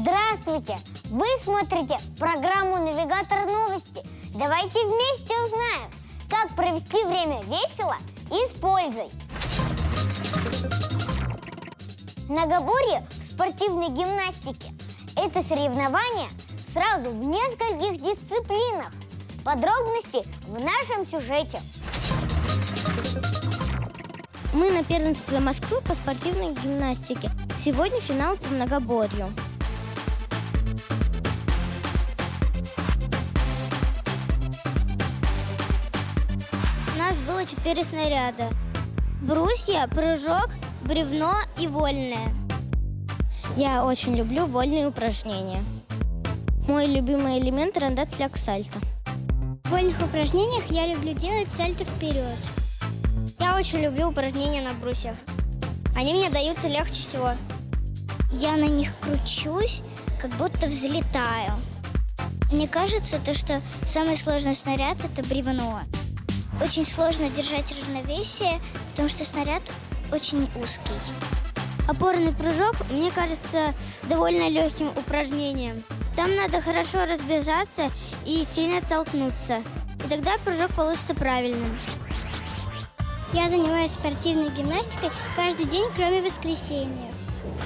Здравствуйте! Вы смотрите программу «Навигатор новости». Давайте вместе узнаем, как провести время весело и с пользой. Многоборье в спортивной гимнастике – это соревнование сразу в нескольких дисциплинах. Подробности в нашем сюжете. Мы на первенстве Москвы по спортивной гимнастике. Сегодня финал по многоборью. Нас было четыре снаряда. Брусья, прыжок, бревно и вольное. Я очень люблю вольные упражнения. Мой любимый элемент – рандат сальто. В вольных упражнениях я люблю делать сальто вперед. Я очень люблю упражнения на брусьях. Они мне даются легче всего. Я на них кручусь, как будто взлетаю. Мне кажется, то, что самый сложный снаряд – это бревно. Очень сложно держать равновесие, потому что снаряд очень узкий. Опорный прыжок, мне кажется, довольно легким упражнением. Там надо хорошо разбежаться и сильно толкнуться. И тогда прыжок получится правильным. Я занимаюсь спортивной гимнастикой каждый день, кроме воскресенья,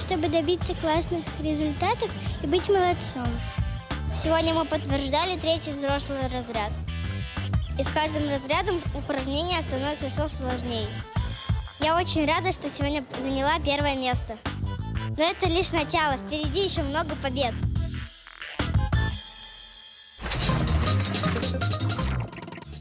чтобы добиться классных результатов и быть молодцом. Сегодня мы подтверждали третий взрослый разряд. И с каждым разрядом упражнения становятся все сложнее. Я очень рада, что сегодня заняла первое место. Но это лишь начало, впереди еще много побед.